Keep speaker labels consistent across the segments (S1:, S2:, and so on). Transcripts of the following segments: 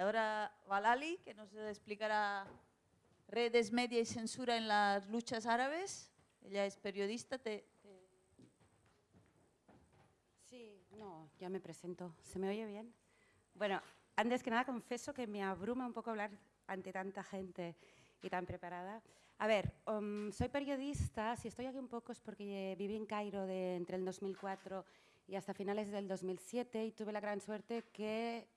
S1: Ahora Valali, que nos explicará redes, media y censura en las luchas árabes. Ella es periodista. Te, te...
S2: Sí, no, ya me presento. ¿Se me oye bien? Bueno, antes que nada confieso que me abruma un poco hablar ante tanta gente y tan preparada. A ver, um, soy periodista, si estoy aquí un poco es porque viví en Cairo de, entre el 2004 y hasta finales del 2007 y tuve la gran suerte que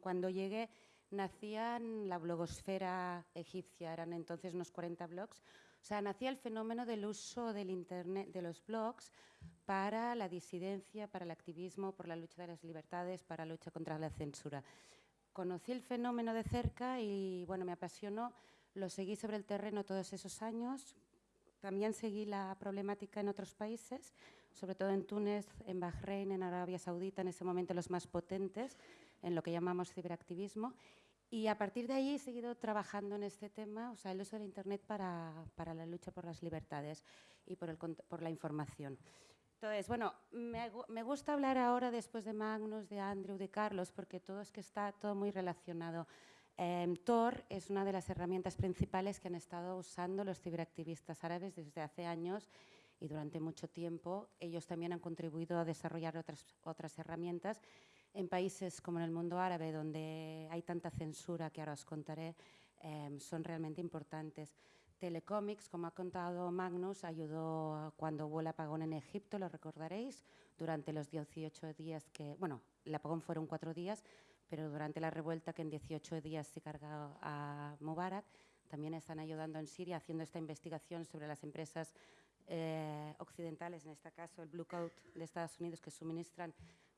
S2: cuando llegué nacían la blogosfera egipcia, eran entonces unos 40 blogs, o sea, nacía el fenómeno del uso del internet, de los blogs para la disidencia, para el activismo, por la lucha de las libertades, para la lucha contra la censura. Conocí el fenómeno de cerca y bueno, me apasionó, lo seguí sobre el terreno todos esos años, también seguí la problemática en otros países, sobre todo en Túnez, en Bahrein, en Arabia Saudita, en ese momento los más potentes, en lo que llamamos ciberactivismo, y a partir de ahí he seguido trabajando en este tema, o sea, el uso del Internet para, para la lucha por las libertades y por, el, por la información. Entonces, bueno, me, me, gusta hablar ahora después de Magnus, de Andrew, de Carlos, porque todo es que está todo muy relacionado. Eh, Tor es una de las herramientas principales que han estado usando los ciberactivistas árabes desde hace años y durante mucho tiempo. Ellos también han contribuido a desarrollar otras, otras herramientas en países como en el mundo árabe, donde hay tanta censura que ahora os contaré, eh, son realmente importantes. Telecomics, como ha contado Magnus, ayudó cuando hubo el apagón en Egipto, lo recordaréis, durante los 18 días que, bueno, el apagón fueron cuatro días, pero durante la revuelta que en 18 días se cargó a Mubarak, también están ayudando en Siria haciendo esta investigación sobre las empresas eh, occidentales, en este caso el Blue Coat de Estados Unidos, que suministran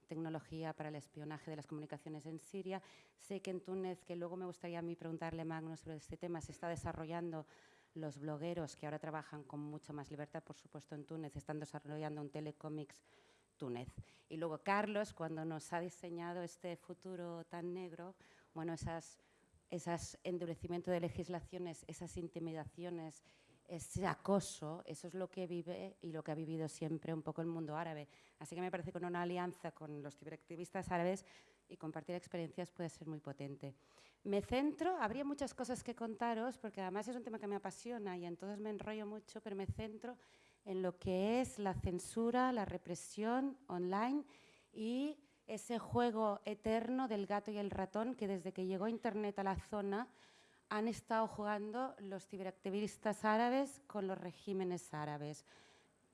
S2: tecnología para el espionaje de las comunicaciones en Siria. Sé que en Túnez, que luego me gustaría a mí preguntarle Magno sobre este tema, se está desarrollando los blogueros que ahora trabajan con mucha más libertad, por supuesto, en Túnez, están desarrollando un telecomics Túnez. Y luego Carlos, cuando nos ha diseñado este futuro tan negro, bueno, esas, esas endurecimiento de legislaciones, esas intimidaciones, ese acoso, eso es lo que vive y lo que ha vivido siempre un poco el mundo árabe. Así que me parece que una alianza con los ciberactivistas árabes y compartir experiencias puede ser muy potente. Me centro, habría muchas cosas que contaros, porque además es un tema que me apasiona y entonces me enrollo mucho, pero me centro en lo que es la censura, la represión online y ese juego eterno del gato y el ratón que desde que llegó Internet a la zona han estado jugando los ciberactivistas árabes con los regímenes árabes.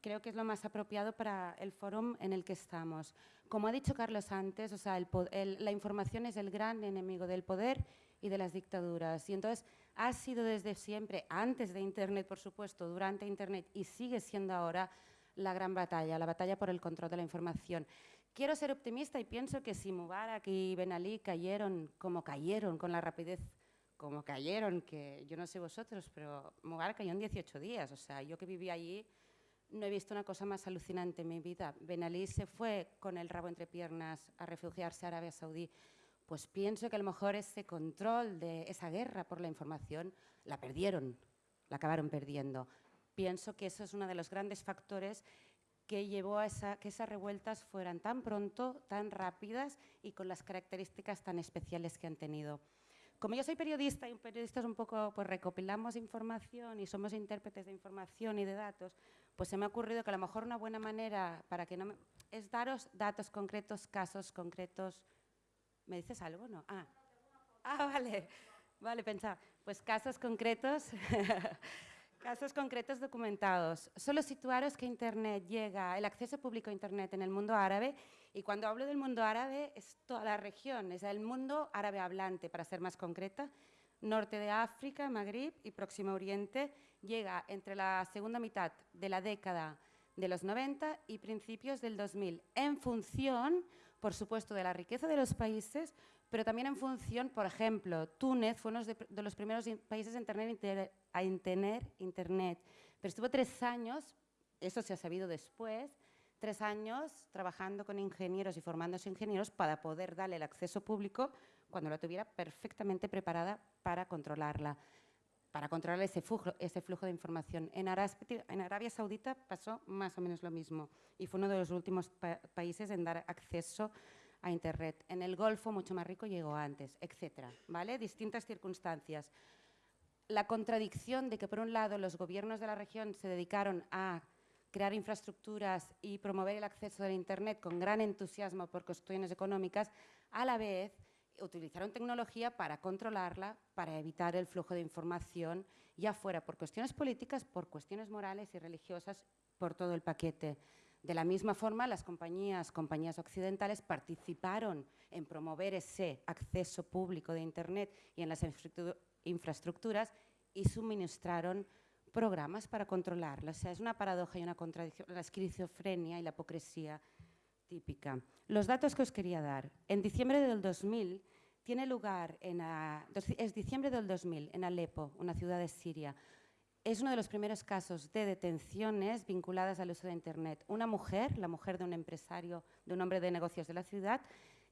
S2: Creo que es lo más apropiado para el foro en el que estamos. Como ha dicho Carlos antes, o sea, la información es el gran enemigo del poder y de las dictaduras. Y entonces ha sido desde siempre, antes de Internet, por supuesto, durante Internet y sigue siendo ahora la gran batalla, la batalla por el control de la información. Quiero ser optimista y pienso que si Mubarak y Ben Ali cayeron como cayeron, con la rapidez como cayeron, que yo no sé vosotros, pero Mubarak cayó en 18 días. O sea, yo que viví allí no he visto una cosa más alucinante en mi vida. Ben Ali se fue con el rabo entre piernas a refugiarse a Arabia Saudí. Pues pienso que a lo mejor ese control de esa guerra por la información la perdieron, la acabaron perdiendo. Pienso que eso es uno de los grandes factores que llevó a que esas revueltas fueran tan pronto, tan rápidas y con las características tan especiales que han tenido. Como yo soy periodista y un periodista es un poco, pues recopilamos información y somos intérpretes de información y de datos, pues se me ha ocurrido que a lo mejor una buena manera para que no me, es daros datos concretos, casos concretos. ¿Me dices algo? No. Ah, ah vale. Vale, pensaba. Pues casos concretos Casos concretos documentados. Solo situaros que Internet llega, el acceso público a Internet en el mundo árabe, y cuando hablo del mundo árabe es toda la región, es el mundo árabe hablante, para ser más concreta, norte de África, Magrib y Próximo Oriente, llega entre la segunda mitad de la década de los 90 y principios del 2000, en función, por supuesto, de la riqueza de los países, pero también en función, por ejemplo, Túnez fue uno de, los primeros países en tener, en tener Internet, pero estuvo tres años, eso se ha sabido después, tres años trabajando con ingenieros y formándose ingenieros para poder darle el acceso público cuando la tuviera perfectamente preparada para controlarla, para controlar ese flujo, ese flujo de información. En Arabia, Saudita pasó más o menos lo mismo y fue uno de los últimos países en dar acceso a Internet. En el Golfo, mucho más rico, llegó antes, etc. ¿vale? Distintas circunstancias. La contradicción de que, por un lado, los gobiernos de la región se dedicaron a crear infraestructuras y promover el acceso a Internet con gran entusiasmo por cuestiones económicas, a la vez utilizaron tecnología para controlarla, para evitar el flujo de información, ya fuera por cuestiones políticas, por cuestiones morales y religiosas, por todo el paquete. De la misma forma, las compañías, compañías occidentales participaron en promover ese acceso público de Internet y en las infraestructuras y suministraron programas para controlarla. O sea, es una paradoja y una contradicción, la esquizofrenia y la hipocresía típica. Los datos que os quería dar. En diciembre del 2000 tiene lugar, en es diciembre del 2000, en Alepo, una ciudad de Siria. Es uno de los primeros casos de detenciones vinculadas al uso de Internet. Una mujer, la mujer de un empresario, de un hombre de negocios de la ciudad,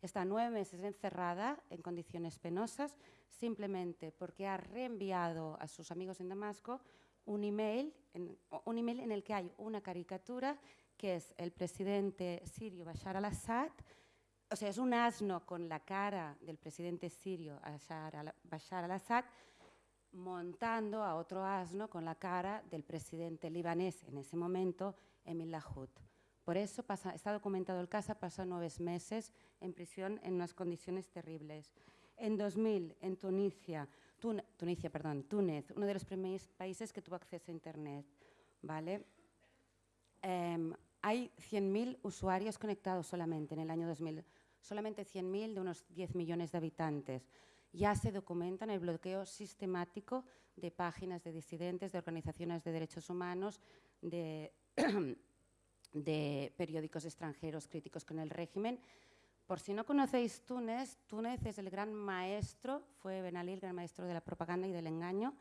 S2: está nueve meses encerrada en condiciones penosas simplemente porque ha reenviado a sus amigos en Damasco un email, en, un email en el que hay una caricatura que es el presidente sirio Bashar al-Assad, o sea, es un asno con la cara del presidente sirio Bashar al-Assad montando a otro asno con la cara del presidente libanés en ese momento, Emil Lahoud. Por eso pasa, está documentado el caso, pasó nueve meses en prisión en unas condiciones terribles. En 2000, en Tunisia, Tunisia, perdón, Túnez, uno de los primeros países que tuvo acceso a Internet. ¿vale? Em, hay 100.000 usuarios conectados solamente en el año 2000, solamente 100.000 de unos 10 millones de habitantes. Ya se documentan el bloqueo sistemático de páginas de disidentes, de organizaciones de derechos humanos, de, de periódicos extranjeros críticos con el régimen, por si no conocéis Túnez, Túnez es el gran maestro, fue Ben Ali el gran maestro de la propaganda y del engaño,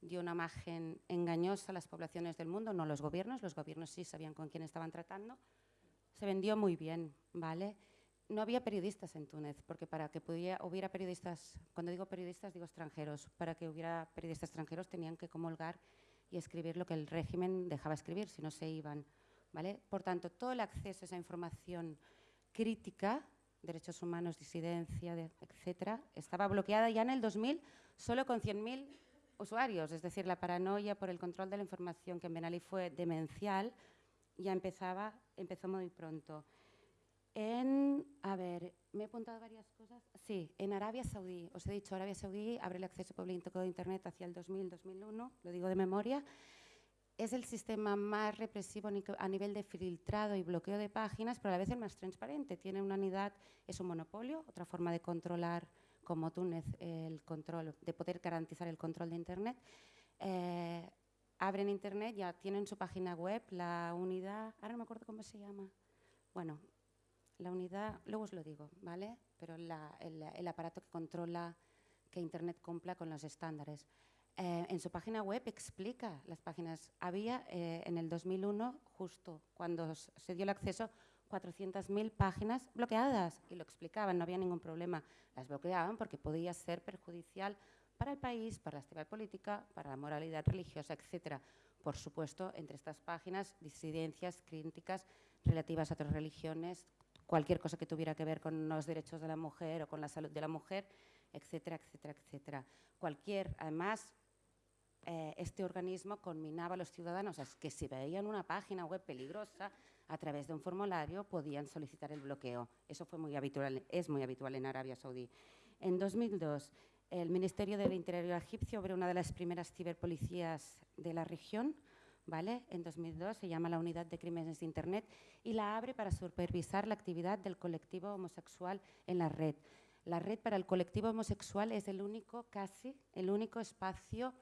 S2: dio una imagen engañosa a las poblaciones del mundo, no los gobiernos, los gobiernos sí sabían con quién estaban tratando, se vendió muy bien, ¿vale? No había periodistas en Túnez, porque para que pudiera, hubiera periodistas, cuando digo periodistas digo extranjeros, para que hubiera periodistas extranjeros tenían que comulgar y escribir lo que el régimen dejaba escribir, si no se iban, ¿vale? Por tanto, todo el acceso a esa información crítica derechos humanos, disidencia, etcétera, estaba bloqueada ya en el 2000 solo con 100.000 usuarios, es decir, la paranoia por el control de la información que en Ben Ali fue demencial, ya empezaba, empezó muy pronto. En, a ver, me he apuntado varias cosas. Sí, en Arabia Saudí, os he dicho, Arabia Saudí abre el acceso público de Internet hacia el 2000-2001, lo digo de memoria, es el sistema más represivo a nivel de filtrado y bloqueo de páginas, pero a la vez el más transparente. Tiene una unidad, es un monopolio, otra forma de controlar, como Túnez, el control, de poder garantizar el control de Internet. Eh, abren Internet, ya tienen su página web, la unidad, ahora no me acuerdo cómo se llama. Bueno, la unidad, luego os lo digo, ¿vale? Pero el, el aparato que controla que Internet cumpla con los estándares. Eh, en su página web explica las páginas. Había eh, en el 2001, justo cuando se dio el acceso, 400.000 páginas bloqueadas y lo explicaban, no había ningún problema. Las bloqueaban porque podía ser perjudicial para el país, para la actividad política, para la moralidad religiosa, etc. Por supuesto, entre estas páginas, disidencias, críticas relativas a otras religiones, cualquier cosa que tuviera que ver con los derechos de la mujer o con la salud de la mujer, etcétera, etcétera, etcétera. Cualquier, además, eh, este organismo conminaba a los ciudadanos a que si veían una página web peligrosa, a través de un formulario podían solicitar el bloqueo. Eso fue muy habitual, es muy habitual en Arabia Saudí. En 2002, el Ministerio del Interior egipcio abrió una de las primeras ciberpolicías de la región, ¿vale? En 2002 se llama la Unidad de Crímenes de Internet y la abre para supervisar la actividad del colectivo homosexual en la red. La red para el colectivo homosexual es el único, casi, el único espacio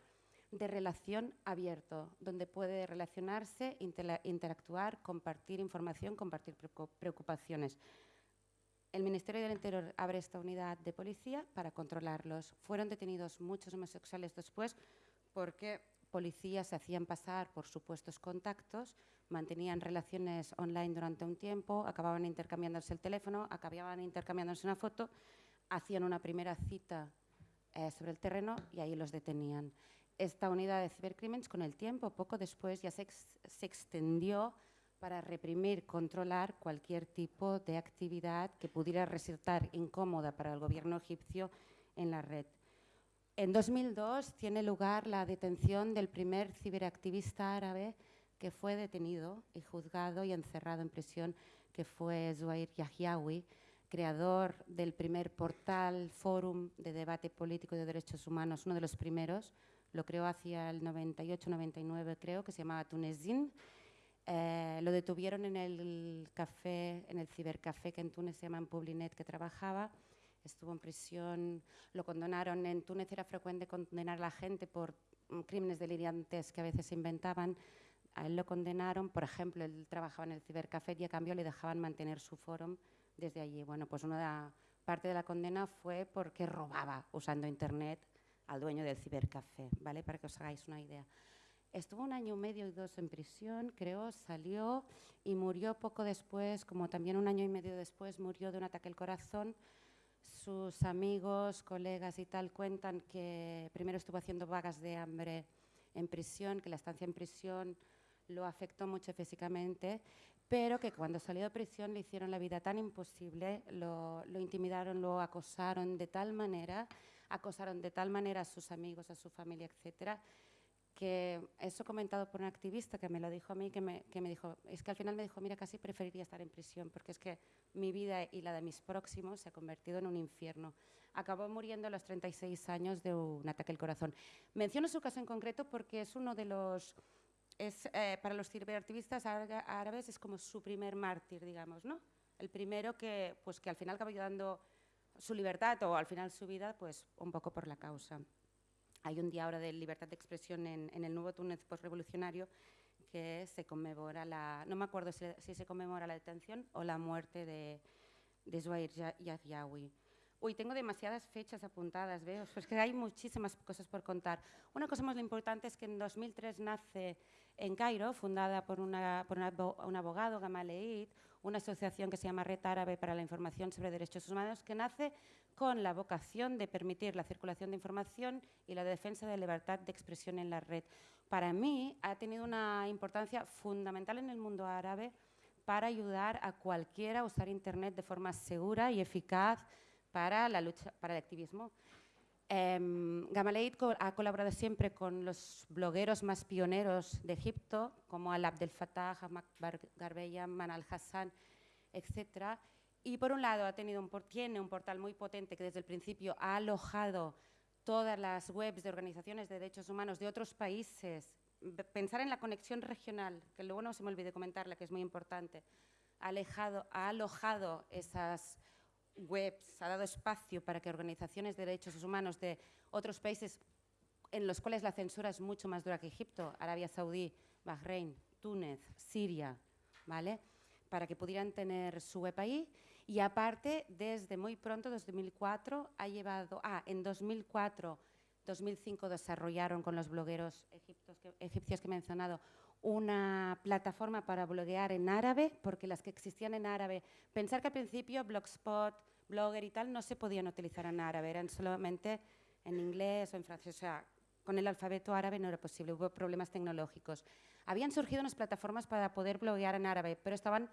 S2: de relación abierto, donde puede relacionarse, interactuar, compartir información, compartir preocupaciones. El Ministerio del Interior abre esta unidad de policía para controlarlos. Fueron detenidos muchos homosexuales después porque policías se hacían pasar por supuestos contactos, mantenían relaciones online durante un tiempo, acababan intercambiándose el teléfono, acababan intercambiándose una foto, hacían una primera cita eh, sobre el terreno y ahí los detenían esta unidad de cibercrímenes con el tiempo, poco después, ya se, extendió para reprimir, controlar cualquier tipo de actividad que pudiera resultar incómoda para el gobierno egipcio en la red. En 2002 tiene lugar la detención del primer ciberactivista árabe que fue detenido y juzgado y encerrado en prisión, que fue Zuhair Yahyaoui, creador del primer portal, fórum de debate político de derechos humanos, uno de los primeros, lo creó hacia el 98-99 creo, que se llamaba Tunesin, eh, lo detuvieron en el café, en el cibercafé que en Túnez se llama Publinet, que trabajaba. Estuvo en prisión, lo condenaron. En Túnez era frecuente condenar a la gente por mm, crímenes delirantes que a veces se inventaban. A él lo condenaron, por ejemplo, él trabajaba en el cibercafé y a cambio le dejaban mantener su foro desde allí. Bueno, pues una parte de la condena fue porque robaba usando Internet al dueño del cibercafé, ¿vale? Para que os hagáis una idea. Estuvo un año y medio y dos en prisión, creo, salió y murió poco después, como también un año y medio después murió de un ataque al corazón. Sus amigos, colegas y tal cuentan que primero estuvo haciendo vagas de hambre en prisión, que la estancia en prisión lo afectó mucho físicamente, pero que cuando salió de prisión le hicieron la vida tan imposible, lo, lo intimidaron, lo acosaron de tal manera, acosaron de tal manera a sus amigos, a su familia, etcétera, que eso comentado por un activista que me lo dijo a mí, que me, que me dijo, es que al final me dijo, mira, casi preferiría estar en prisión, porque es que mi vida y la de mis próximos se ha convertido en un infierno. Acabó muriendo a los 36 años de un ataque al corazón. Menciono su caso en concreto porque es uno de los, es, eh, para los ciberactivistas árabes es como su primer mártir, digamos, ¿no? El primero que, pues, que al final acabó dando su libertad o al final su vida, pues un poco por la causa. Hay un día ahora de libertad de expresión en, el nuevo Túnez postrevolucionario que se conmemora la, no me acuerdo si, se conmemora la detención o la muerte de, de Zuhair. Uy, tengo demasiadas fechas apuntadas, veo, pues que hay muchísimas cosas por contar. Una cosa más importante es que en 2003 nace en Cairo, fundada por, una, por un abogado, Gamal una asociación que se llama Red Árabe para la Información sobre Derechos Humanos, que nace con la vocación de permitir la circulación de información y la defensa de la libertad de expresión en la red. Para mí ha tenido una importancia fundamental en el mundo árabe para ayudar a cualquiera a usar Internet de forma segura y eficaz para la lucha, para el activismo. Eh, ha colaborado siempre con los blogueros más pioneros de Egipto, como Al Abdel Fattah, Ahmad Garbeya, Manal Hassan, etc. Y por un lado ha tenido un, tiene un portal muy potente que desde el principio ha alojado todas las webs de organizaciones de derechos humanos de otros países. Pensar en la conexión regional, que luego no se me olvide comentarla, que es muy importante. Ha alojado esas webs, ha dado espacio para que organizaciones de derechos humanos de otros países en los cuales la censura es mucho más dura que Egipto, Arabia Saudí, Bahrein, Túnez, Siria, ¿vale? para que pudieran tener su web ahí y aparte, desde muy pronto, desde 2004, ha llevado, ah, en 2004, 2005 desarrollaron con los blogueros egipcios que he mencionado una plataforma para bloguear en árabe, porque las que existían en árabe, pensar que al principio Blogspot, Blogger y tal no se podían utilizar en árabe, eran solamente en inglés o en francés, o sea, con el alfabeto árabe no era posible, hubo problemas tecnológicos. Habían surgido unas plataformas para poder bloguear en árabe, pero estaban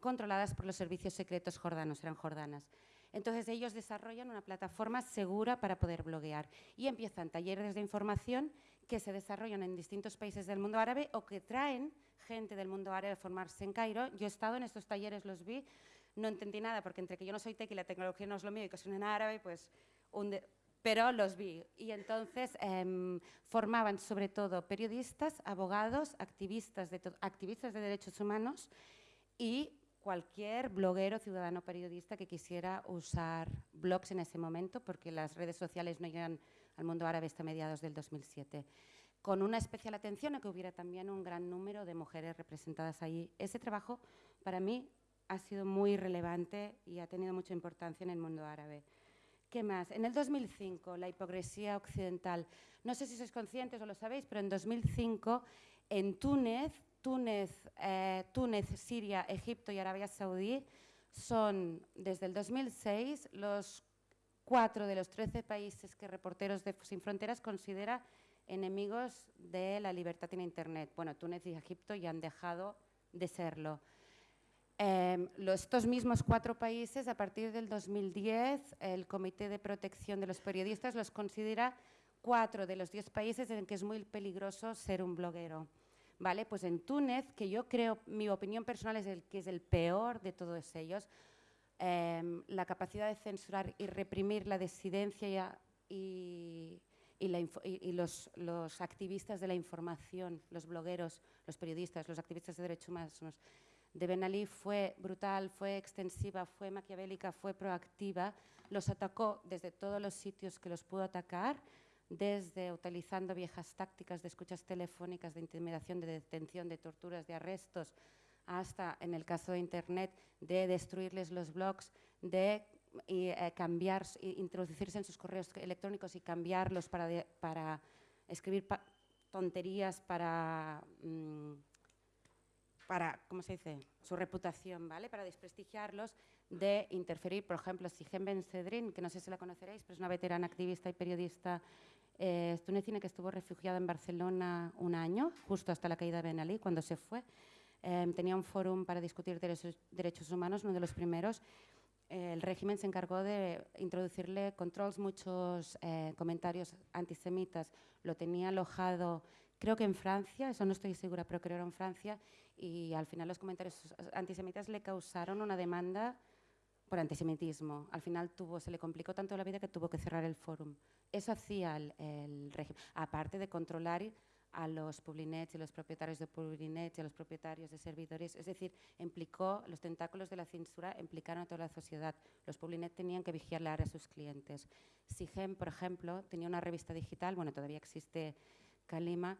S2: controladas por los servicios secretos jordanos, eran jordanas. Entonces ellos desarrollan una plataforma segura para poder bloguear y empiezan talleres de información que se desarrollan en distintos países del mundo árabe o que traen gente del mundo árabe a formarse en Cairo. Yo he estado en estos talleres, los vi, no entendí nada porque entre que yo no soy tech y la tecnología no es lo mío y que son en árabe, pues pero los vi. Y entonces em, formaban sobre todo periodistas, abogados, activistas de, activistas de derechos humanos y cualquier bloguero, ciudadano, periodista que quisiera usar blogs en ese momento, porque las redes sociales no llegan al mundo árabe hasta mediados del 2007. Con una especial atención a que hubiera también un gran número de mujeres representadas ahí. Ese trabajo, para mí, ha sido muy relevante y ha tenido mucha importancia en el mundo árabe. ¿Qué más? En el 2005, la hipocresía occidental. No sé si sois conscientes o lo sabéis, pero en 2005, en Túnez, Túnez, eh, Túnez, Siria, Egipto y Arabia Saudí son, desde el 2006, los cuatro de los 13 países que Reporteros de Sin Fronteras considera enemigos de la libertad en Internet. Bueno, Túnez y Egipto ya han dejado de serlo. Em, estos mismos cuatro países, a partir del 2010, el Comité de Protección de los Periodistas los considera cuatro de los diez países en que es muy peligroso ser un bloguero. ¿Vale? Pues en Túnez, que yo creo, mi opinión personal es el que es el peor de todos ellos, em, la capacidad de censurar y reprimir la disidencia y, los, los, activistas de la información, los blogueros, los periodistas, los activistas de derechos humanos de Ben Ali fue brutal, fue extensiva, fue maquiavélica, fue proactiva, los atacó desde todos los sitios que los pudo atacar, desde utilizando viejas tácticas de escuchas telefónicas, de intimidación, de detención, de torturas, de arrestos, hasta, en el caso de Internet, de destruirles los blogs, de eh, cambiar, introducirse en sus correos electrónicos y cambiarlos para, para escribir tonterías, para... Mm, para, ¿cómo se dice?, su reputación, ¿vale?, para desprestigiarlos, de interferir, por ejemplo, Sigen Ben Sedrin, que no sé si la conoceréis, pero es una veterana activista y periodista eh, tunecina que estuvo refugiada en Barcelona un año, justo hasta la caída de Ben Ali, cuando se fue. Em, tenía un foro para discutir derechos, humanos, uno de los primeros. el régimen se encargó de introducirle controls, muchos eh, comentarios antisemitas. Lo tenía alojado, creo que en Francia, eso no estoy segura, pero creo que era en Francia, y al final los comentarios antisemitas le causaron una demanda por antisemitismo. Al final tuvo, se le complicó tanto la vida que tuvo que cerrar el fórum. Eso hacía el, régimen, aparte de controlar a los publinets y los propietarios de publinets y a los propietarios de servidores, es decir, implicó, los tentáculos de la censura implicaron a toda la sociedad. Los publinets tenían que vigilar a sus clientes. Sigen, por ejemplo, tenía una revista digital, bueno, todavía existe Kalima,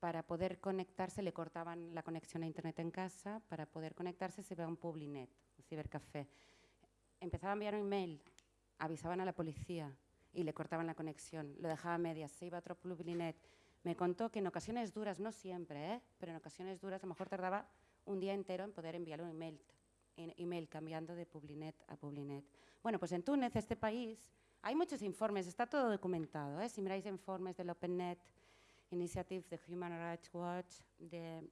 S2: para poder conectarse le cortaban la conexión a internet en casa, para poder conectarse se iba a un publinet, un cibercafé. Empezaba a enviar un email, avisaban a la policía y le cortaban la conexión, lo dejaba a medias, se iba a otro publinet. Me contó que en ocasiones duras, no siempre, ¿eh? pero en ocasiones duras a lo mejor tardaba un día entero en poder enviar un email, email cambiando de publinet a publinet. Bueno, pues en Túnez, este país, hay muchos informes, está todo documentado. ¿eh? Si miráis informes del OpenNet, Initiative de Human Rights Watch, de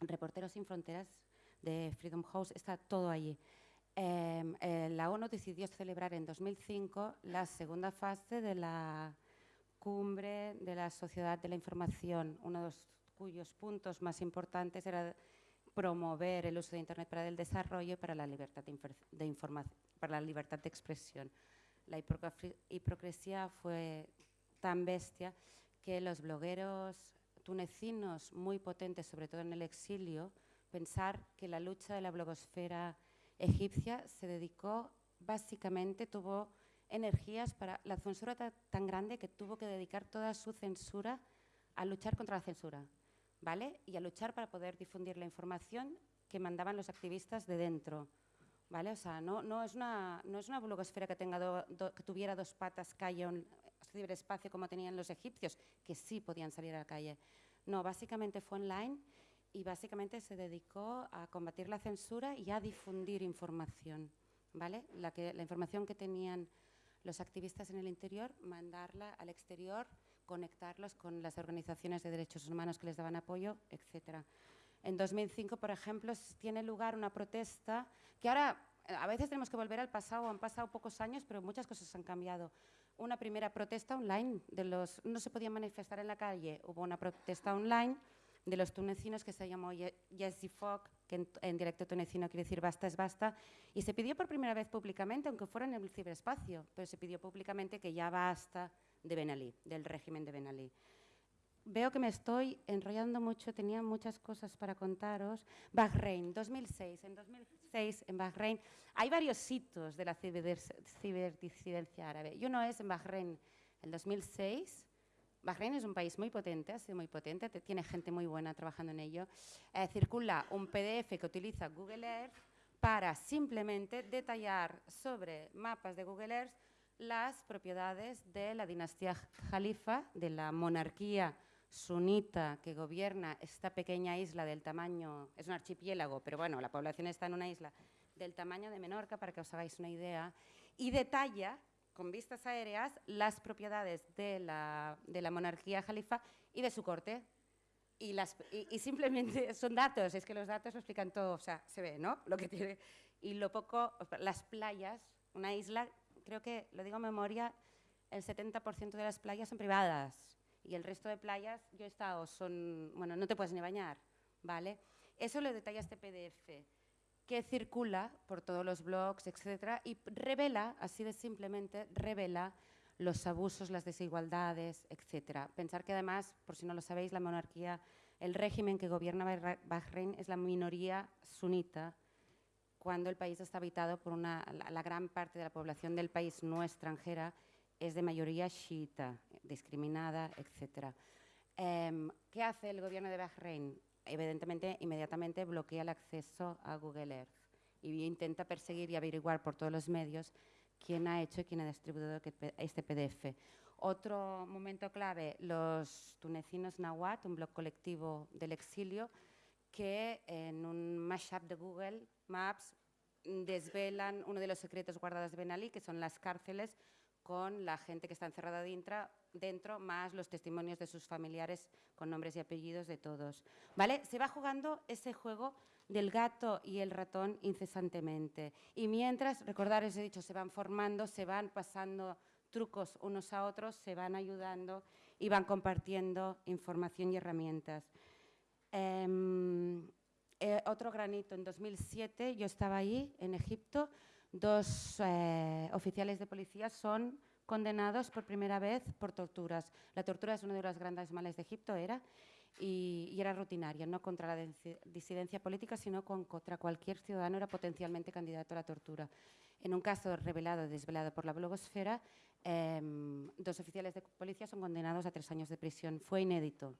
S2: Reporteros Sin Fronteras, de Freedom House, está todo allí. Em, eh, la ONU decidió celebrar en 2005 la segunda fase de la cumbre de la sociedad de la información, uno de los cuyos puntos más importantes era promover el uso de Internet para el desarrollo y para la libertad de, de información, para la libertad de expresión. La hipocresía fue tan bestia que los blogueros tunecinos muy potentes, sobre todo en el exilio, pensar que la lucha de la blogosfera egipcia se dedicó básicamente, tuvo energías para la censura tan grande que tuvo que dedicar toda su censura a luchar contra la censura, ¿vale? Y a luchar para poder difundir la información que mandaban los activistas de dentro, ¿vale? O sea, no, no, es, una, no es una blogosfera que, tenga que tuviera dos patas, que ciberespacio como tenían los egipcios, que sí podían salir a la calle. No, básicamente fue online y básicamente se dedicó a combatir la censura y a difundir información. ¿vale? La, que, la información que tenían los activistas en el interior, mandarla al exterior, conectarlos con las organizaciones de derechos humanos que les daban apoyo, etc. En 2005, por ejemplo, tiene lugar una protesta que ahora a veces tenemos que volver al pasado, han pasado pocos años, pero muchas cosas han cambiado una primera protesta online. De los, no se podía manifestar en la calle, hubo una protesta online de los tunecinos que se llamó Yes Fok, que en, directo tunecino quiere decir basta es basta, y se pidió por primera vez públicamente, aunque fuera en el ciberespacio, pero se pidió públicamente que ya basta de Ben Ali, del régimen de Ben Ali. Veo que me estoy enrollando mucho, tenía muchas cosas para contaros. Bahrein, 2006. En 2006, en Bahrein, hay varios hitos de la ciberdisidencia árabe. Y uno es en Bahrein, en 2006. Bahrein es un país muy potente, ha sido muy potente, tiene gente muy buena trabajando en ello. Eh, circula un PDF que utiliza Google Earth para simplemente detallar sobre mapas de Google Earth las propiedades de la dinastía Jalifa, de la monarquía sunita que gobierna esta pequeña isla del tamaño, es un archipiélago, pero bueno, la población está en una isla del tamaño de Menorca, para que os hagáis una idea, y detalla con vistas aéreas las propiedades de la, de la monarquía jalifa y de su corte. Y, las, y, simplemente son datos, es que los datos lo explican todo, o sea, se ve, ¿no? Lo que tiene. Y lo poco, las playas, una isla, creo que, lo digo en memoria, el 70% de las playas son privadas y el resto de playas, yo he estado, son, bueno, no te puedes ni bañar, ¿vale? Eso lo detalla este PDF, que circula por todos los blogs, etcétera, y revela, así de simplemente, revela los abusos, las desigualdades, etcétera. Pensar que además, por si no lo sabéis, la monarquía, el régimen que gobierna Bahrein es la minoría sunita, cuando el país está habitado por una, la, gran parte de la población del país no extranjera es de mayoría chiita, discriminada, etc. Em, ¿Qué hace el gobierno de Bahrein? Evidentemente, inmediatamente bloquea el acceso a Google Earth y intenta perseguir y averiguar por todos los medios quién ha hecho y quién ha distribuido este PDF. Otro momento clave, los tunecinos Nawat, un blog colectivo del exilio, que en un mashup de Google Maps desvelan uno de los secretos guardados de Ben Ali, que son las cárceles con la gente que está encerrada dentro, dentro, más los testimonios de sus familiares con nombres y apellidos de todos. ¿Vale? Se va jugando ese juego del gato y el ratón incesantemente. Y mientras, recordar, os he dicho, se van formando, se van pasando trucos unos a otros, se van ayudando y van compartiendo información y herramientas. Em, eh, otro granito, en 2007 yo estaba ahí, en Egipto, dos eh, oficiales de policía son condenados por primera vez por torturas. La tortura es uno de los grandes males de Egipto, era, y, era rutinaria, no contra la disidencia política, sino contra cualquier ciudadano era potencialmente candidato a la tortura. En un caso revelado, desvelado por la blogosfera, em, dos oficiales de policía son condenados a tres años de prisión. Fue inédito.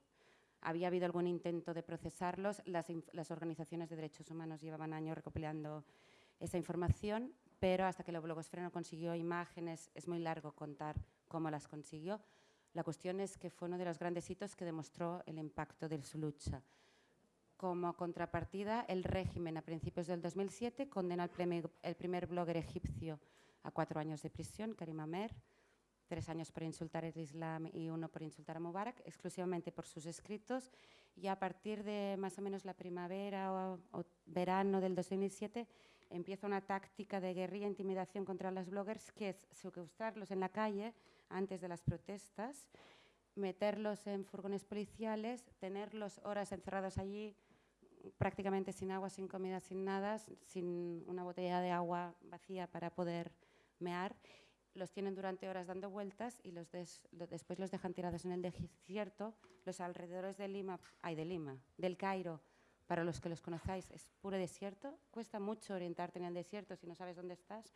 S2: Había habido algún intento de procesarlos, las, las organizaciones de derechos humanos llevaban años recopilando esa información, pero hasta que la blogosfera no consiguió imágenes, es muy largo contar cómo las consiguió. La cuestión es que fue uno de los grandes hitos que demostró el impacto de su lucha. Como contrapartida, el régimen a principios del 2007 condena al el primer blogger egipcio a cuatro años de prisión, Karim Amer, tres años por insultar el Islam y uno por insultar a Mubarak, exclusivamente por sus escritos. Y a partir de más o menos la primavera o, o verano del 2007, empieza una táctica de guerrilla e intimidación contra los bloggers que es secuestrarlos en la calle antes de las protestas, meterlos en furgones policiales, tenerlos horas encerrados allí prácticamente sin agua, sin comida, sin nada, sin una botella de agua vacía para poder mear. Los tienen durante horas dando vueltas y los después los dejan tirados en el desierto, los alrededores de Lima, ay, de Lima, del Cairo, para los que los conozcáis, es puro desierto. Cuesta mucho orientarte en el desierto si no sabes dónde estás.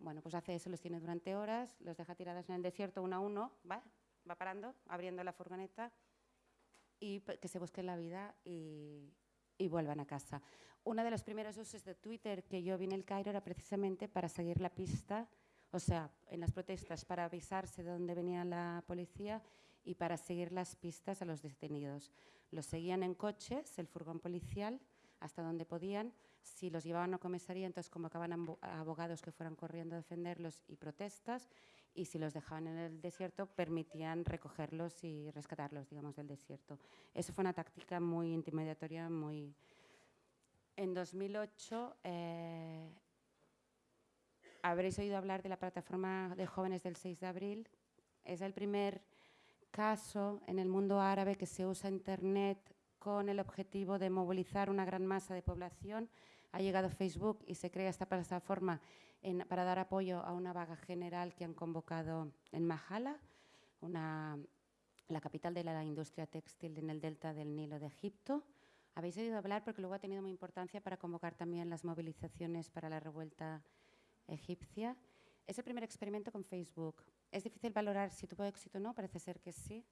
S2: Bueno, pues hace eso, los tiene durante horas, los deja tirados en el desierto uno a uno, va, va parando, abriendo la furgoneta y que se busquen la vida y, y vuelvan a casa. Uno de los primeros usos de Twitter que yo vi en el Cairo era precisamente para seguir la pista, o sea, en las protestas, para avisarse de dónde venía la policía y para seguir las pistas a los detenidos. Los seguían en coches, el furgón policial, hasta donde podían. Si los llevaban a comisaría, entonces convocaban a abogados que fueran corriendo a defenderlos y protestas. Y si los dejaban en el desierto, permitían recogerlos y rescatarlos, digamos, del desierto. Eso fue una táctica muy intimidatoria, muy... En 2008 eh, habréis oído hablar de la plataforma de jóvenes del 6 de abril. Es el primer en el mundo árabe que se usa Internet con el objetivo de movilizar una gran masa de población. Ha llegado Facebook y se crea esta plataforma para dar apoyo a una vaga general que han convocado en Mahala, la capital de la industria textil en el delta del Nilo de Egipto. Habéis oído hablar porque luego ha tenido muy importancia para convocar también las movilizaciones para la revuelta egipcia. Es el primer experimento con Facebook. Es difícil valorar si tuvo éxito o no, parece ser que sí,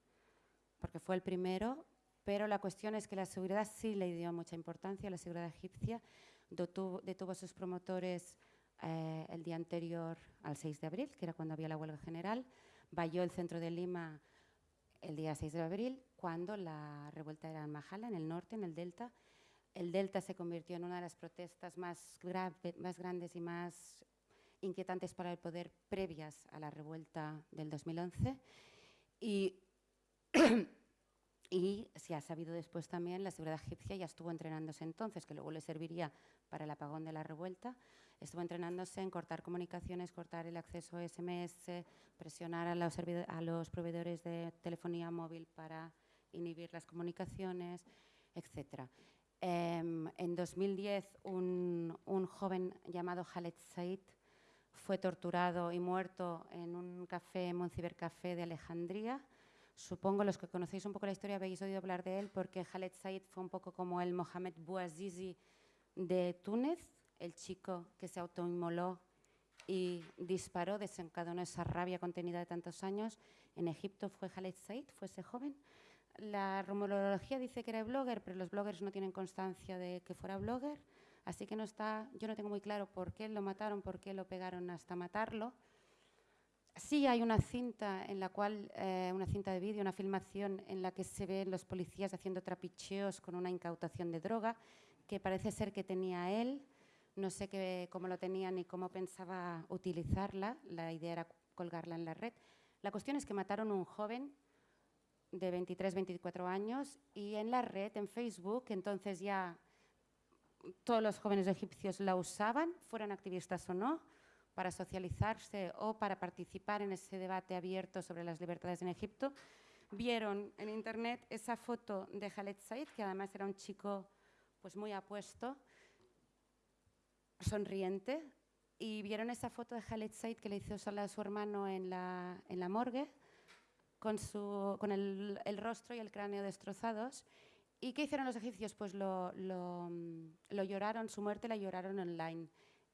S2: porque fue el primero, pero la cuestión es que la seguridad sí le dio mucha importancia, la seguridad egipcia detuvo, a sus promotores eh, el día anterior al 6 de abril, que era cuando había la huelga general, valló el centro de Lima el día 6 de abril, cuando la revuelta era en Majala, en el norte, en el delta. El delta se convirtió en una de las protestas más, más grandes y más inquietantes para el poder previas a la revuelta del 2011. Y Y se ha sabido después también, la seguridad egipcia ya estuvo entrenándose entonces, que luego le serviría para el apagón de la revuelta, estuvo entrenándose en cortar comunicaciones, cortar el acceso a SMS, presionar a los, proveedores de telefonía móvil para inhibir las comunicaciones, etc. Em, en 2010, un, un, joven llamado Khaled Said fue torturado y muerto en un café, en un cibercafé de Alejandría. Supongo los que conocéis un poco la historia habéis oído hablar de él porque Khaled Said fue un poco como el Mohamed Bouazizi de Túnez, el chico que se autoinmoló y disparó, desencadenó esa rabia contenida de tantos años. En Egipto fue Khaled Said, fue ese joven. La rumorología dice que era blogger, pero los bloggers no tienen constancia de que fuera blogger, así que no está, yo no tengo muy claro por qué lo mataron, por qué lo pegaron hasta matarlo. Sí hay una cinta en la cual, eh, una cinta de vídeo, una filmación en la que se ven los policías haciendo trapicheos con una incautación de droga, que parece ser que tenía él. No sé qué, cómo lo tenía ni cómo pensaba utilizarla. La idea era colgarla en la red. La cuestión es que mataron a un joven de 23, 24 años y en la red, en Facebook, entonces ya todos los jóvenes egipcios la usaban, fueran activistas o no, para socializarse o para participar en ese debate abierto sobre las libertades en Egipto. Vieron en internet esa foto de Khaled Said, que además era un chico pues muy apuesto, sonriente, y vieron esa foto de Khaled Said que le hizo sola a su hermano en la, en la morgue, con, su, con el, el, rostro y el cráneo destrozados. ¿Y qué hicieron los egipcios? Pues lo, lo, lo lloraron, su muerte la lloraron online.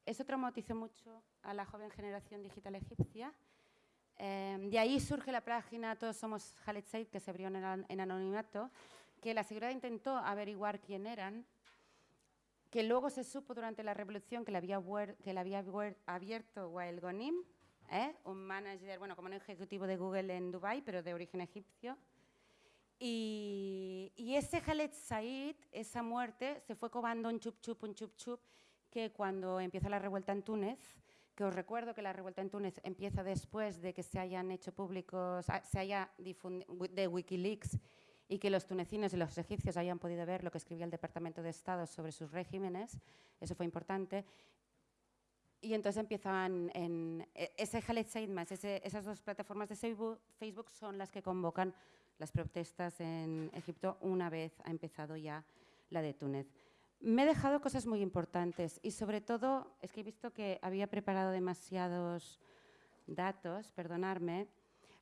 S2: Eso traumatizó mucho a la joven generación digital egipcia. Eh, de ahí surge la página Todos somos Khaled Said, que se abrió en, en anonimato, que la seguridad intentó averiguar quién eran, que luego se supo durante la revolución que le había, que le había abierto Wael Gonim, ¿eh? un manager, bueno, como un ejecutivo de Google en Dubai, pero de origen egipcio. Y, y, ese Khaled Said, esa muerte, se fue cobando un chup chup, un chup chup, que cuando empieza la revuelta en Túnez, que os recuerdo que la revuelta en Túnez empieza después de que se hayan hecho públicos, ah, se haya difundido de Wikileaks y que los tunecinos y los egipcios hayan podido ver lo que escribía el Departamento de Estado sobre sus regímenes, eso fue importante. Y entonces empiezan en e, ese Khaled Said más, esas dos plataformas de Facebook son las que convocan las protestas en Egipto una vez ha empezado ya la de Túnez. Me he dejado cosas muy importantes y sobre todo es que he visto que había preparado demasiados datos, perdonarme.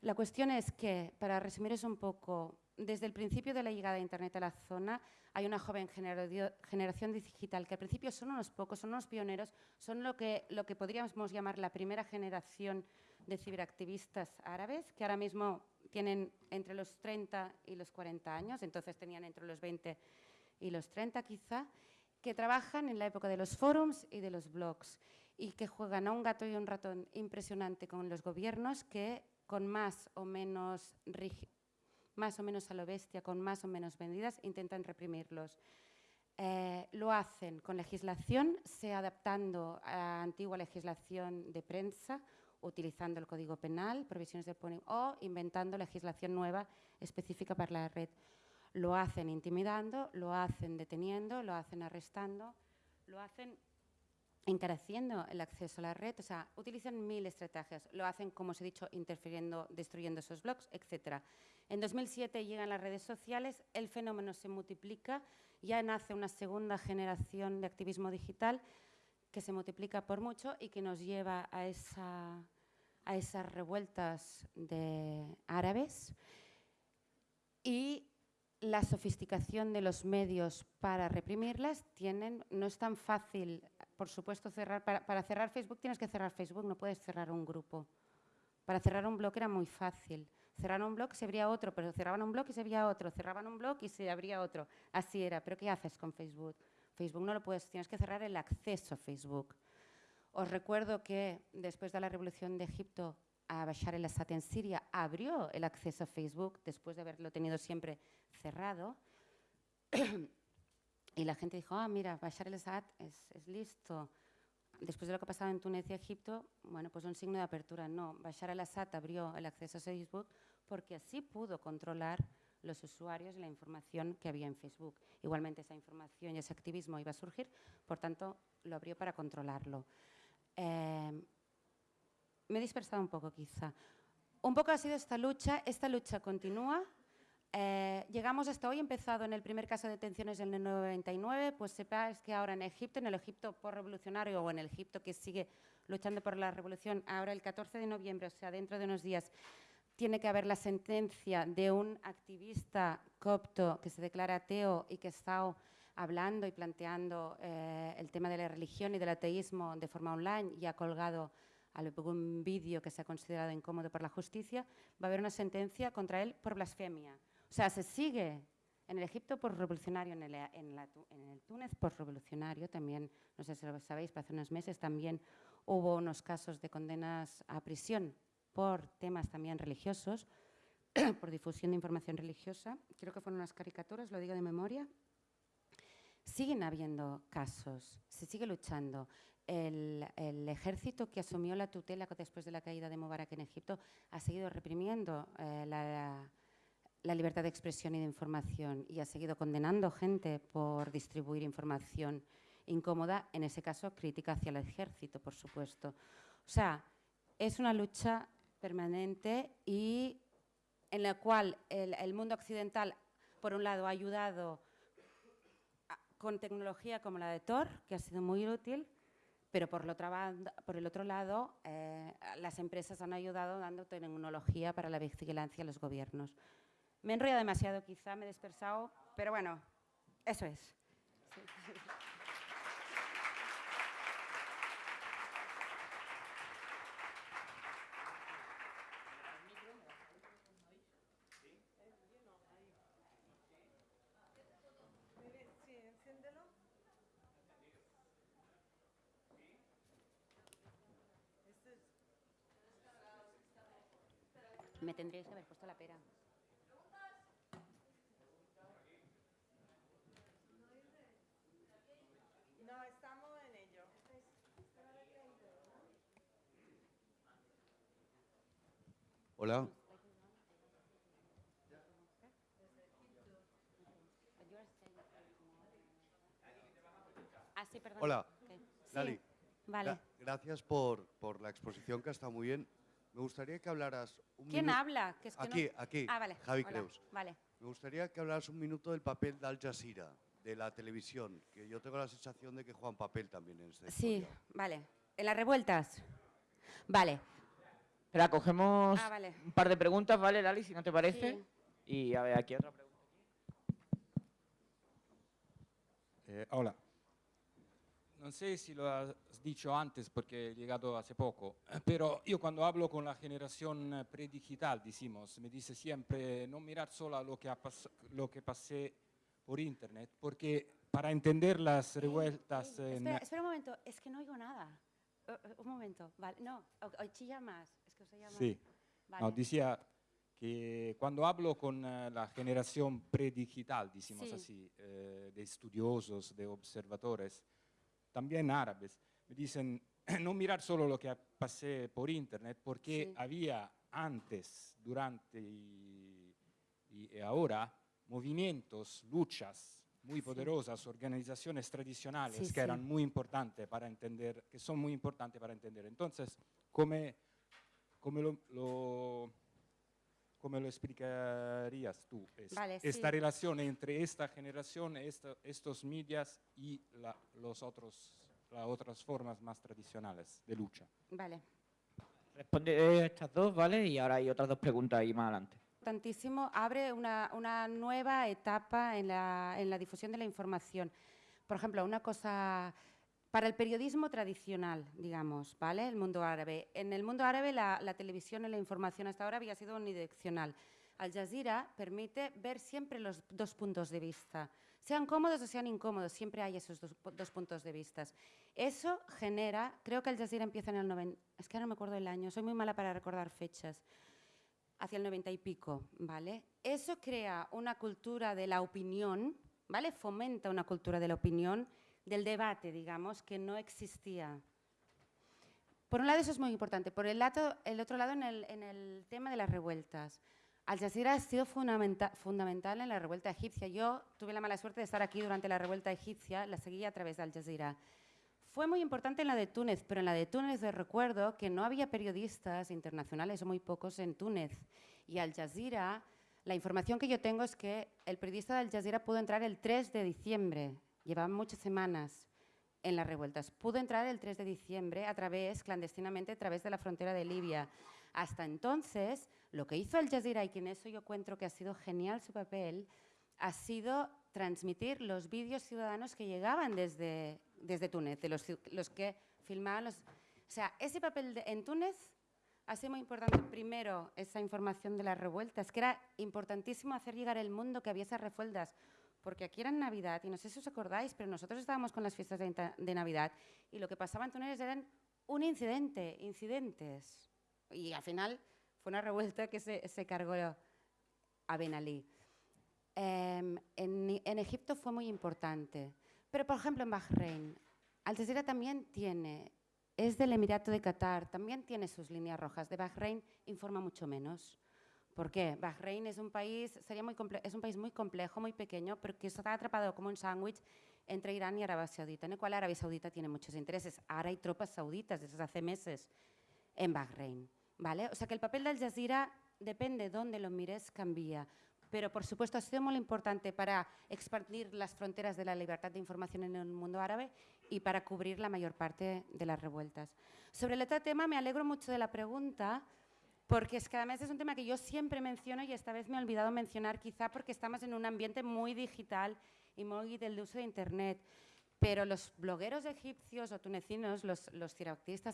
S2: La cuestión es que, para resumirles un poco, desde el principio de la llegada de Internet a la zona hay una joven generación digital que al principio son unos pocos, son unos pioneros, son lo que, lo que podríamos llamar la primera generación de ciberactivistas árabes, que ahora mismo tienen entre los 30 y los 40 años, entonces tenían entre los 20 y los 30 quizá, que trabajan en la época de los forums y de los blogs y que juegan a un gato y un ratón impresionante con los gobiernos que con más o menos, más o menos a lo bestia, con más o menos vendidas, intentan reprimirlos. Eh, lo hacen con legislación, sea adaptando a antigua legislación de prensa, utilizando el Código Penal, provisiones del o inventando legislación nueva específica para la red. Lo hacen intimidando, lo hacen deteniendo, lo hacen arrestando, lo hacen encareciendo el acceso a la red, o sea, utilizan mil estrategias, lo hacen, como os he dicho, interfiriendo, destruyendo esos blogs, etc. En 2007 llegan las redes sociales, el fenómeno se multiplica, ya nace una segunda generación de activismo digital que se multiplica por mucho y que nos lleva a, esa, a esas revueltas de árabes. Y la sofisticación de los medios para reprimirlas tienen, no es tan fácil, por supuesto, cerrar, para, cerrar Facebook tienes que cerrar Facebook, no puedes cerrar un grupo. Para cerrar un blog era muy fácil. Cerrar un blog se abría otro, pero cerraban un blog y se abría otro, cerraban un blog y se abría otro. Así era. ¿Pero qué haces con Facebook? Facebook no lo puedes, tienes que cerrar el acceso a Facebook. Os recuerdo que después de la revolución de Egipto Bashar el-Assad en Siria abrió el acceso a Facebook después de haberlo tenido siempre cerrado. y la gente dijo, ah, mira, Bashar el-Assad es, es, listo. Después de lo que ha pasado en Túnez y Egipto, bueno, pues un signo de apertura. No, Bashar el-Assad abrió el acceso a Facebook porque así pudo controlar los usuarios y la información que había en Facebook. Igualmente esa información y ese activismo iba a surgir, por tanto lo abrió para controlarlo. Eh, me he dispersado un poco quizá. Un poco ha sido esta lucha, esta lucha continúa. Eh, llegamos hasta hoy, empezado en el primer caso de detenciones en el 99, pues sepáis que ahora en Egipto, en el Egipto por revolucionario o en el Egipto que sigue luchando por la revolución, ahora el 14 de noviembre, o sea, dentro de unos días, tiene que haber la sentencia de un activista copto que se declara ateo y que está hablando y planteando eh, el tema de la religión y del ateísmo de forma online y ha colgado algún vídeo que se ha considerado incómodo por la justicia, va a haber una sentencia contra él por blasfemia. O sea, se sigue en el Egipto por revolucionario, en el, en, el Túnez por revolucionario, también, no sé si lo sabéis, pero hace unos meses también hubo unos casos de condenas a prisión por temas también religiosos, por difusión de información religiosa, creo que fueron unas caricaturas, lo digo de memoria. Siguen habiendo casos, se sigue luchando el, ejército que asumió la tutela después de la caída de Mubarak en Egipto ha seguido reprimiendo eh, la, libertad de expresión y de información y ha seguido condenando gente por distribuir información incómoda, en ese caso crítica hacia el ejército, por supuesto. O sea, es una lucha permanente y en la cual el, el mundo occidental, por un lado, ha ayudado con tecnología como la de Tor, que ha sido muy útil, pero por, por el otro lado, eh, las empresas han ayudado dando tecnología para la vigilancia a los gobiernos. Me he enrollado demasiado quizá, me he dispersado, pero bueno, eso es. Tendríais que haber puesto la pera.
S3: No, estamos en ello.
S4: Hola.
S2: Ah, sí, perdón.
S4: Hola. Lali.
S2: Vale.
S4: Gra- gracias por, por la exposición que ha estado muy bien. Me gustaría que hablaras un
S2: ¿Quién
S4: minuto-
S2: habla? Que es que no-
S4: Aquí, aquí.
S2: Ah, vale.
S4: Javi
S2: hola,
S4: Creus.
S2: Vale.
S4: Me gustaría que hablaras un minuto del papel de Al Jazeera, de la televisión, que yo tengo la sensación de que juega un papel también en esta
S2: Sí,
S4: historia.
S2: vale. ¿En las revueltas? Vale.
S5: Espera, cogemos
S2: Ah, vale.
S5: un par de preguntas, ¿vale, Lali? Si no te parece.
S2: Sí.
S5: Y a ver, aquí otra pregunta.
S6: Eh, hola. Non sé si lo has dicho antes porque he llegado hace poco, pero yo cuando hablo con la generación eh, predigital, decimos, me dice siempre no mirar solo a lo que, ha lo que pasé por internet, porque para entender las revueltas en...
S2: Espera, espera un momento, es que no oigo nada. Eh, un momento, vale. No, o chilla más. Es que os más.
S6: Sí.
S2: Vale.
S6: No, decía que cuando hablo con eh, la generación predigital, decimos
S2: Sí.
S6: así, eh, de estudiosos, de observadores, también árabes, me dicen no mirar solo lo que pasé por internet, porque
S2: Sí.
S6: había antes, durante y, y ahora movimientos, luchas muy
S2: Sí.
S6: poderosas, organizaciones tradicionales
S2: Sí,
S6: que
S2: sí.
S6: eran muy importantes para entender, que son muy importantes para entender. Entonces, ¿cómo, cómo lo, lo- cómo lo explicarías tú? es-
S2: Vale,
S6: esta
S2: sí.
S6: relación entre esta generación, esta- estos medios y la- los otros, las otras formas más tradicionales de lucha.
S2: Vale.
S5: Responde estas dos, ¿vale? Y ahora hay otras dos preguntas ahí más adelante.
S2: Tantísimo, abre una, una nueva etapa en la, en la difusión de la información. Por ejemplo, una cosa para el periodismo tradicional, digamos, ¿vale? El mundo árabe. En el mundo árabe la, televisión y la información hasta ahora había sido unidireccional. Al Jazeera permite ver siempre los dos puntos de vista. Sean cómodos o sean incómodos, siempre hay esos dos, pu- dos puntos de vista. Eso genera, creo que Al Jazeera empieza en el 90, es que no me acuerdo el año, soy muy mala para recordar fechas hacia el 90 y pico, ¿vale? Eso crea una cultura de la opinión, ¿vale? Fomenta una cultura de la opinión, del debate, digamos, que no existía. Por un lado eso es muy importante. Por el, otro lado, en el, tema de las revueltas. Al Jazeera ha sido fundamenta- fundamental en la revuelta egipcia. Yo tuve la mala suerte de estar aquí durante la revuelta egipcia, la seguí a través de Al Jazeera. Fue muy importante en la de Túnez, pero en la de Túnez recuerdo que no había periodistas internacionales o muy pocos en Túnez. Y Al Jazeera, la información que yo tengo es que el periodista de Al Jazeera pudo entrar el 3 de diciembre. Llevaban muchas semanas en las revueltas. Pudo entrar el 3 de diciembre a través, clandestinamente, a través de la frontera de Libia. Hasta entonces, lo que hizo Al Jazeera, y que en eso yo encuentro que ha sido genial su papel, ha sido transmitir los vídeos ciudadanos que llegaban desde, desde Túnez, de los, que filmaban los... O sea, ese papel de- en Túnez ha sido muy importante, primero, esa información de las revueltas, que era importantísimo hacer llegar al mundo que había esas revueltas, porque aquí era Navidad, y no sé si os acordáis, pero nosotros estábamos con las fiestas de, de Navidad, y lo que pasaba en Túnez eran un incidente, incidentes. Y al final fue una revuelta que se, se cargó a Ben Ali. Em, en, en Egipto fue muy importante. Pero, por ejemplo, en Bahrein, Al Jazeera también tiene, es del Emirato de Qatar, también tiene sus líneas rojas. De Bahrein informa mucho menos. ¿Por qué? Bahrein es un país, sería muy es un país muy complejo, muy pequeño, pero que está atrapado como un sándwich entre Irán y Arabia Saudita, en el cual Arabia Saudita tiene muchos intereses. Ahora hay tropas sauditas desde hace meses en Bahrein. ¿vale? O sea que el papel de Al Jazeera, depende de dónde lo mires, cambia. Pero, por supuesto, ha sido muy importante para expandir las fronteras de la libertad de información en el mundo árabe y para cubrir la mayor parte de las revueltas. Sobre el otro tema, me alegro mucho de la pregunta, porque es que es un tema que yo siempre menciono y esta vez me he olvidado mencionar, quizá porque estamos en un ambiente muy digital y muy del uso de Internet. Pero los blogueros egipcios o tunecinos, los, los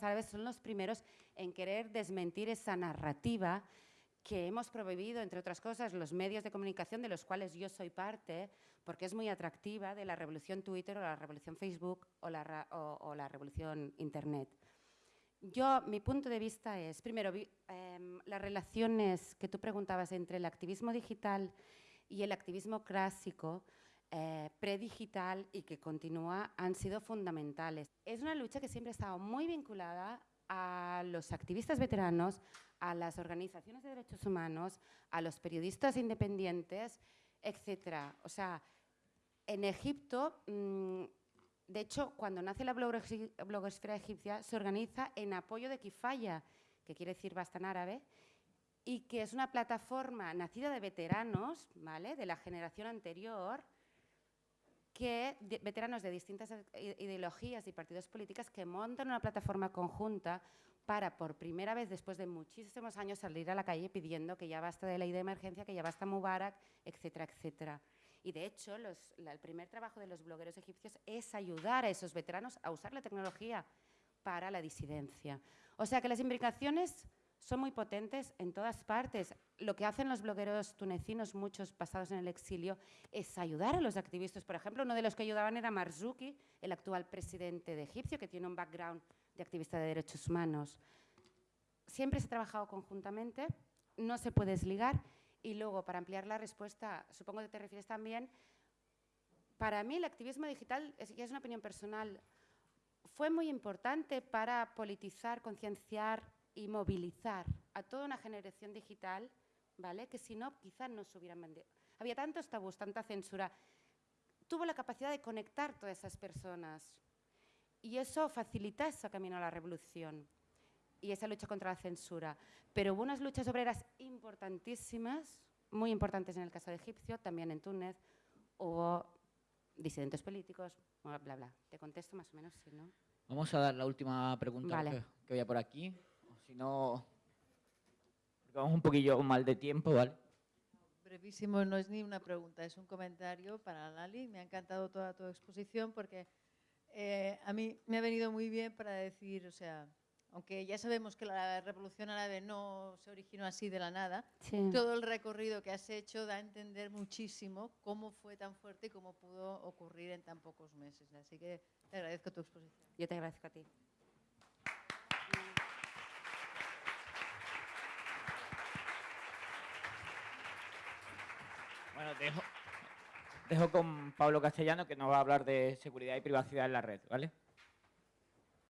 S2: árabes, son los primeros en querer desmentir esa narrativa que hemos promovido, entre otras cosas, los medios de comunicación de los cuales yo soy parte, porque es muy atractiva, de la revolución Twitter o la revolución Facebook o la, o la revolución Internet. Yo, mi punto de vista es, primero, em, las relaciones que tú preguntabas entre el activismo digital y el activismo clásico, eh, predigital y que continúa, han sido fundamentales. Es una lucha que siempre ha estado muy vinculada a los activistas veteranos, a las organizaciones de derechos humanos, a los periodistas independientes, etc. O sea, en Egipto, mm, de hecho, cuando nace la blogosfera egipcia, se organiza en apoyo de Kifaya, que quiere decir basta en árabe, y que es una plataforma nacida de veteranos, ¿vale? De la generación anterior, que veteranos de distintas ideologías y partidos políticos que montan una plataforma conjunta para por primera vez después de muchísimos años salir a la calle pidiendo que ya basta de ley de emergencia, que ya basta Mubarak, etcétera, etcétera. Y de hecho, el primer trabajo de los blogueros egipcios es ayudar a esos veteranos a usar la tecnología para la disidencia. O sea que las implicaciones son muy potentes en todas partes. Lo que hacen los blogueros tunecinos, muchos basados en el exilio, es ayudar a los activistas. Por ejemplo, uno de los que ayudaban era Marzouki, el actual presidente de Egipcio, que tiene un background de activista de derechos humanos. Siempre se ha trabajado conjuntamente, no se puede desligar. Y luego, para ampliar la respuesta, supongo que te refieres también, para mí el activismo digital, es, es una opinión personal, fue muy importante para politizar, concienciar y movilizar a toda una generación digital, ¿vale? Que si no, quizás no se hubieran vendido. Había tantos tabús, tanta censura. Tuvo la capacidad de conectar todas esas personas y eso facilita ese camino a la revolución y esa lucha contra la censura. Pero hubo unas luchas obreras importantísimas, muy importantes en el caso de Egipcio, también en Túnez, hubo disidentes políticos, bla, bla, bla. Te contesto más o menos, si no.
S5: Vamos a dar la última pregunta
S2: Vale.
S5: que, que vaya por aquí. Si no, porque vamos un poquillo mal de tiempo, ¿vale?
S7: Brevísimo, no es ni una pregunta, es un comentario para Lali. Me ha encantado toda tu exposición porque eh, a mí me ha venido muy bien para decir, o sea, aunque ya sabemos que la revolución árabe no se originó así de la nada,
S2: Sí.
S7: todo el recorrido que has hecho da a entender muchísimo cómo fue tan fuerte y cómo pudo ocurrir en tan pocos meses. Así que te agradezco tu exposición.
S2: Yo te agradezco a ti.
S5: Bueno, dejo, dejo con Pablo Castellano que nos va a hablar de seguridad y privacidad en la red, ¿vale?